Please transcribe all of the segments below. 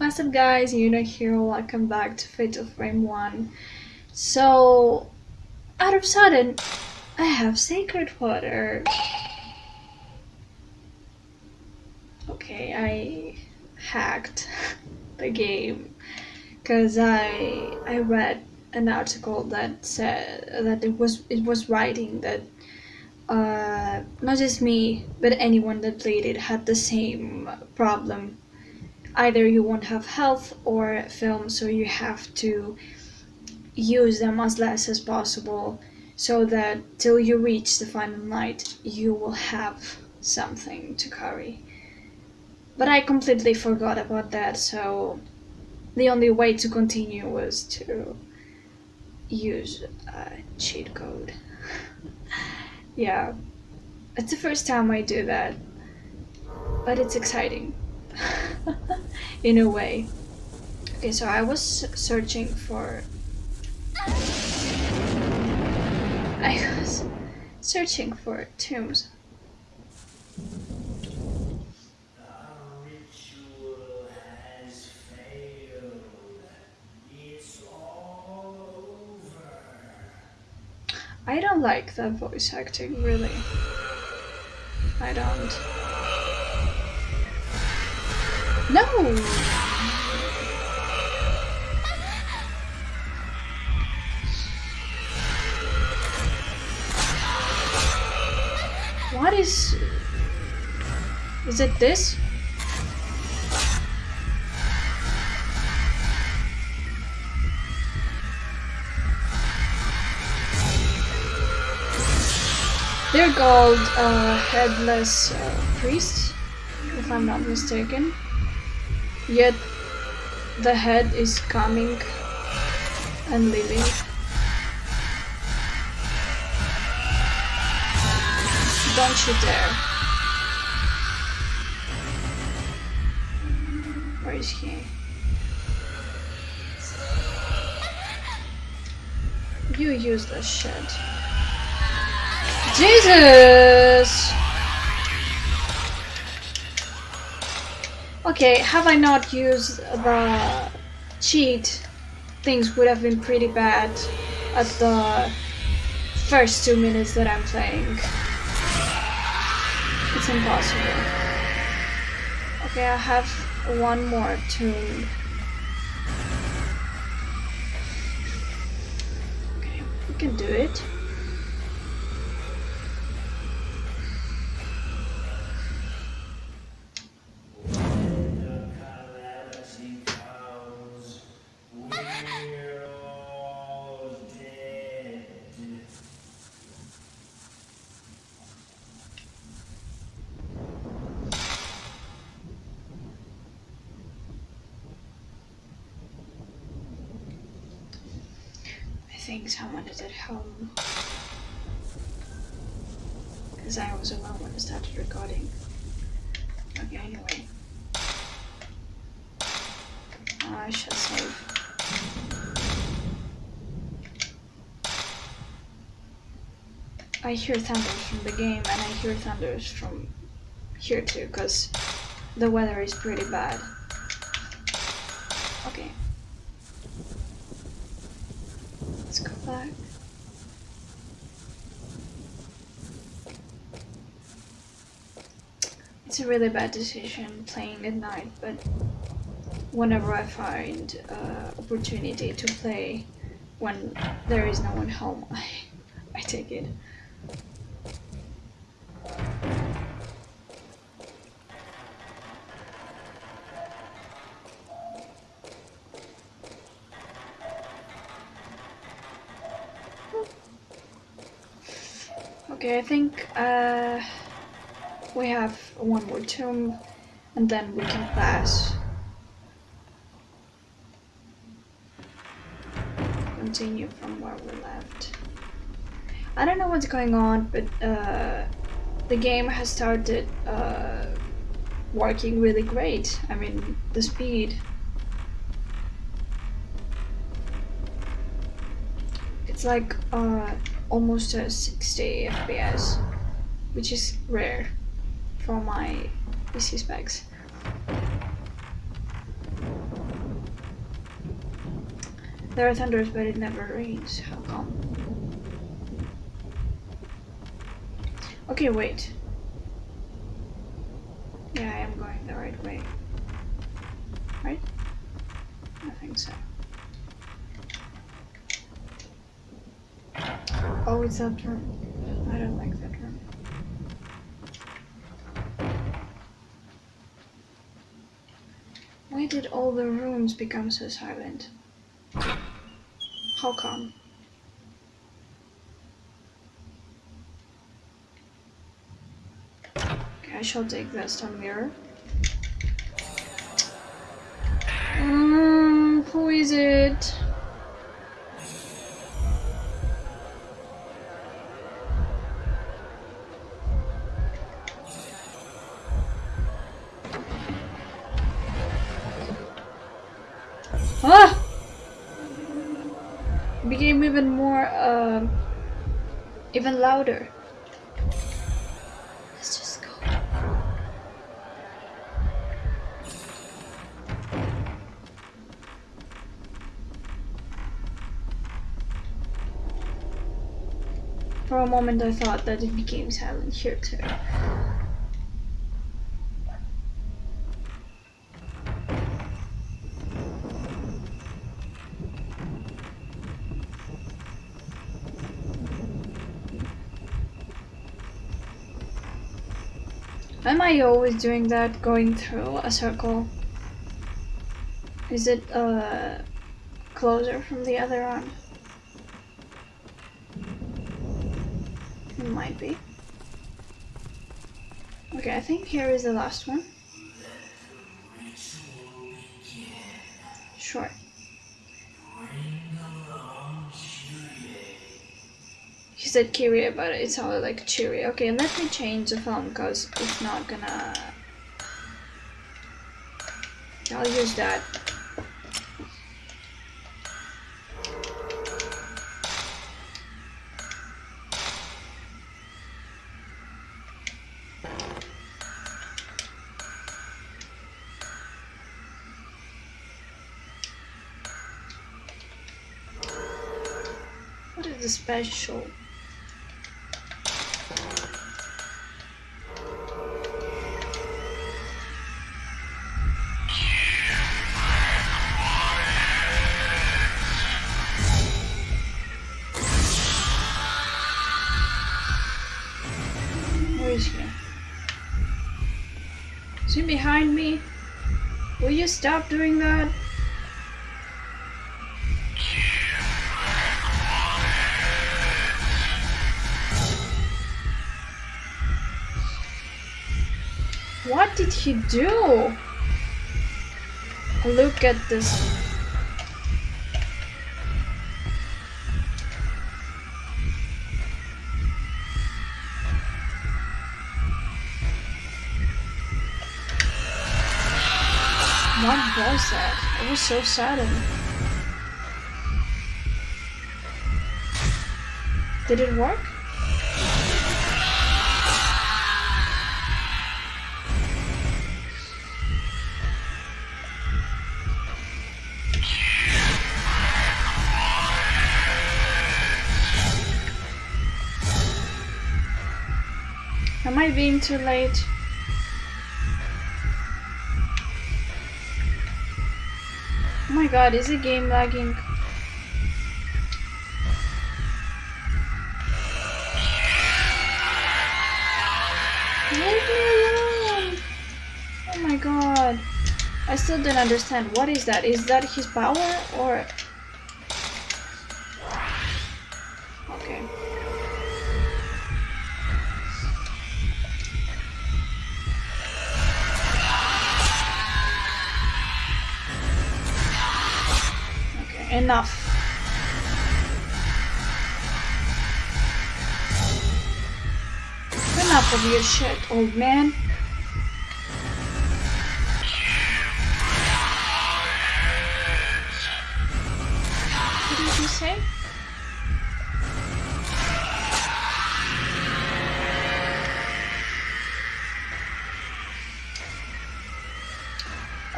What's up guys, Yuna here, welcome back to Fatal Frame 1. So, out of sudden, I have Sacred Water. Okay, I hacked the game because I I read an article that said that it was it was writing that uh, not just me but anyone that played it had the same problem either you won't have health or film so you have to use them as less as possible so that till you reach the final night you will have something to carry. But I completely forgot about that so the only way to continue was to use a cheat code. Yeah it's the first time I do that but it's exciting in a way. Okay, so I was searching for. I was searching for tombs. I don't like that voice acting, really. I don't. No! What is... Is it this? They're called uh, headless uh, priests, if I'm not mistaken. Yet the head is coming and leaving. Don't you dare. Where is he? You use useless shit. Jesus! Okay, have I not used the cheat, things would have been pretty bad at the first two minutes that I'm playing. It's impossible. Okay, I have one more tune. Okay, we can do it. Think someone is at home. Because I was alone when I started recording. Okay, anyway. I shall save. I hear thunders from the game and I hear thunders from here too because the weather is pretty bad. Okay. back. It's a really bad decision playing at night, but whenever I find uh, opportunity to play when there is no one home, I, I take it. Okay, I think uh, we have one more tomb and then we can pass. Continue from where we left. I don't know what's going on, but uh, the game has started uh, working really great. I mean, the speed. It's like uh, almost a 60 FPS, which is rare for my PC specs. There are thunders, but it never rains. How come? Okay, wait. Yeah, I am going the right way. Right? I think so. Oh, it's that room. I don't like that room. Why did all the rooms become so silent? How come? Okay, I shall take the stone mirror. Um, who is it? Became even more, uh, even louder. Let's just go. For a moment I thought that it became silent here too. Am I always doing that, going through a circle? Is it uh, closer from the other one? It might be. Okay, I think here is the last one. Said Kirie, but it sounded like Cheery. Okay, let me change the phone because it's not gonna. I'll use that. What is the special? He behind me? Will you stop doing that? What did he do? Look at this. What was that? It was so sudden. Did it work? Am I being too late? My god, is the game lagging? Oh my god. I still don't understand. What is that? Is that his power or... enough. Enough of your shit, old man. What did you say?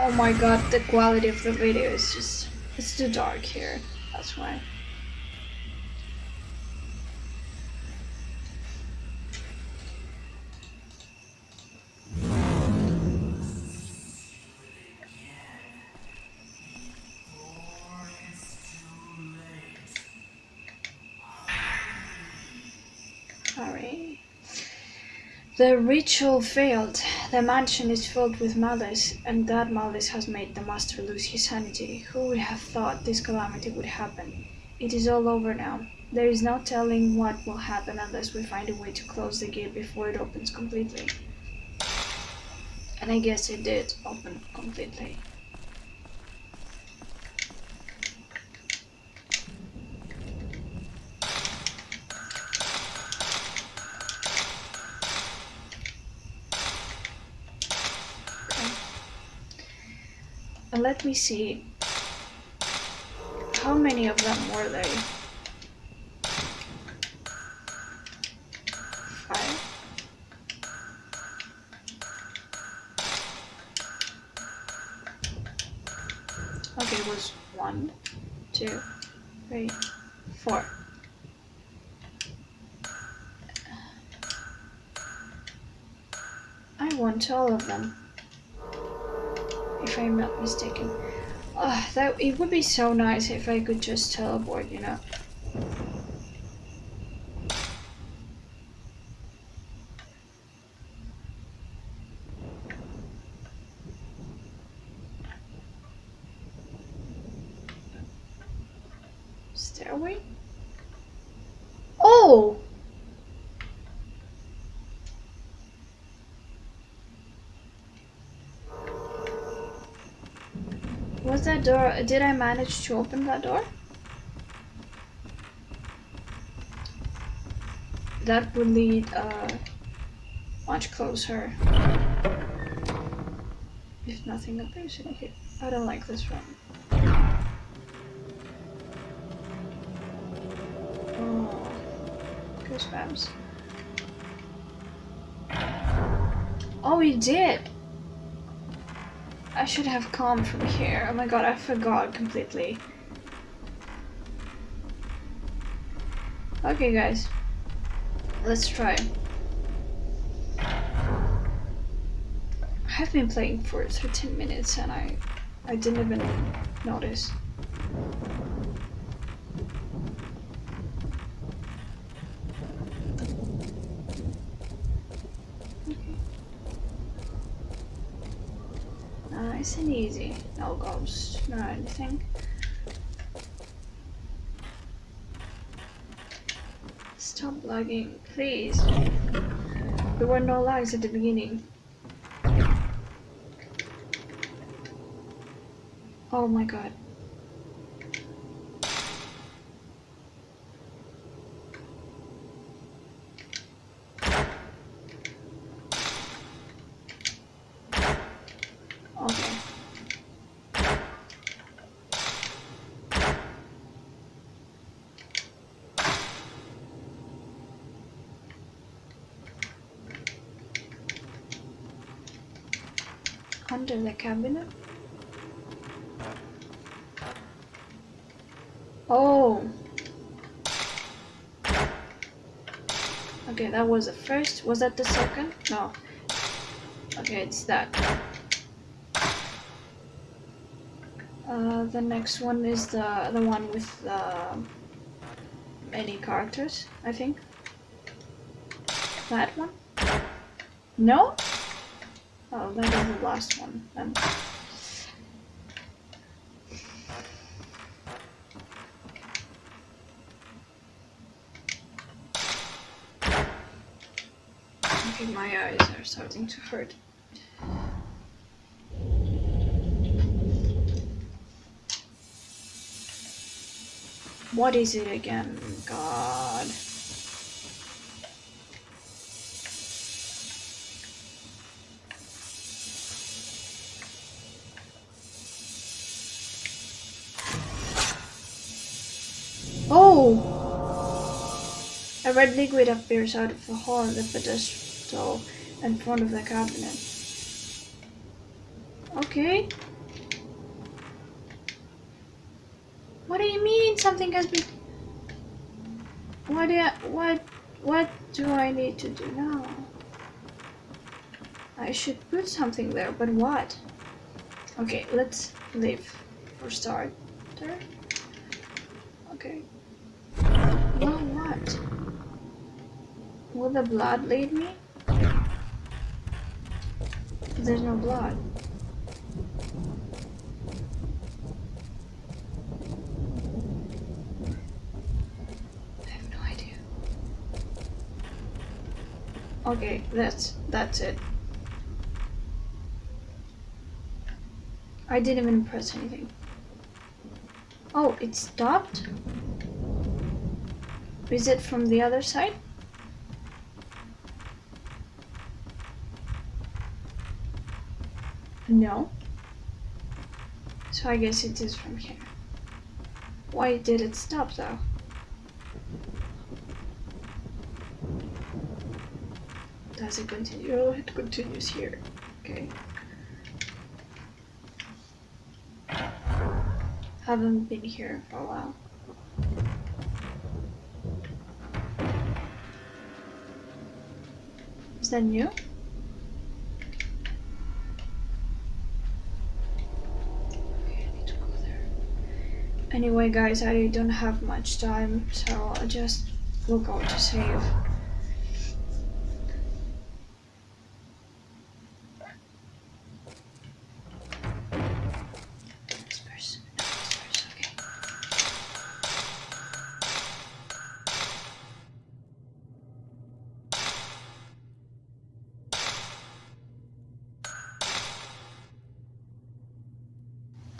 Oh my god, the quality of the video is just... It's too dark here. That's why. The ritual failed. The mansion is filled with malice, and that malice has made the master lose his sanity. Who would have thought this calamity would happen? It is all over now. There is no telling what will happen unless we find a way to close the gate before it opens completely. And I guess it did open completely. Let me see. How many of them were they? Five. Okay, it was one, two, three, four. I want all of them if I'm not mistaken. Uh, that it would be so nice if I could just teleport, you know. Stairway? Oh! Was that door, did I manage to open that door? That would lead uh, much closer. If nothing appears in here. I don't like this room. Oh, goosebumps. Oh, he did! I should have come from here. Oh my god, I forgot completely. Okay, guys. Let's try. I've been playing for 13 minutes and I I didn't even notice. Nice and easy. No ghosts, no anything. Stop lagging, please. There were no lags at the beginning. Oh my god. Okay. Under the cabinet? Oh. Okay, that was the first. Was that the second? No. Okay, it's that. Uh, the next one is the the one with uh, many characters, I think. That one? No? Oh, is the last one um, then. Okay, my eyes are starting to hurt. What is it again? God. A red liquid appears out of the hole in the pedestal in front of the cabinet. Okay. What do you mean something has been... What do I... What... What do I need to do now? I should put something there, but what? Okay, let's leave for starter. Okay. Will the blood lead me? There's no blood. I have no idea. Okay, that's that's it. I didn't even press anything. Oh, it stopped? Is it from the other side? No. So I guess it is from here. Why did it stop though? Does it continue? Oh, it continues here. Okay. Haven't been here for a while. Is that new? Okay, I need to go there. Anyway, guys, I don't have much time, so I just will go to save.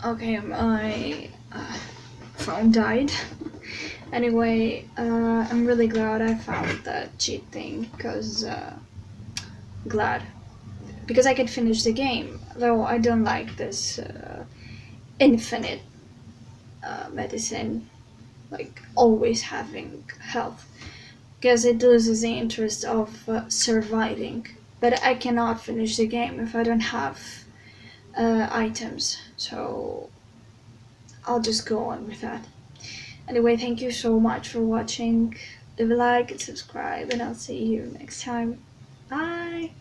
Okay. My phone died. anyway, uh, I'm really glad I found that cheat thing because uh, glad because I could finish the game. Though I don't like this uh, infinite uh, medicine, like always having health, because it loses the interest of uh, surviving. But I cannot finish the game if I don't have uh, items, so I'll just go on with that. Anyway, thank you so much for watching. Leave a like subscribe, and I'll see you next time. Bye!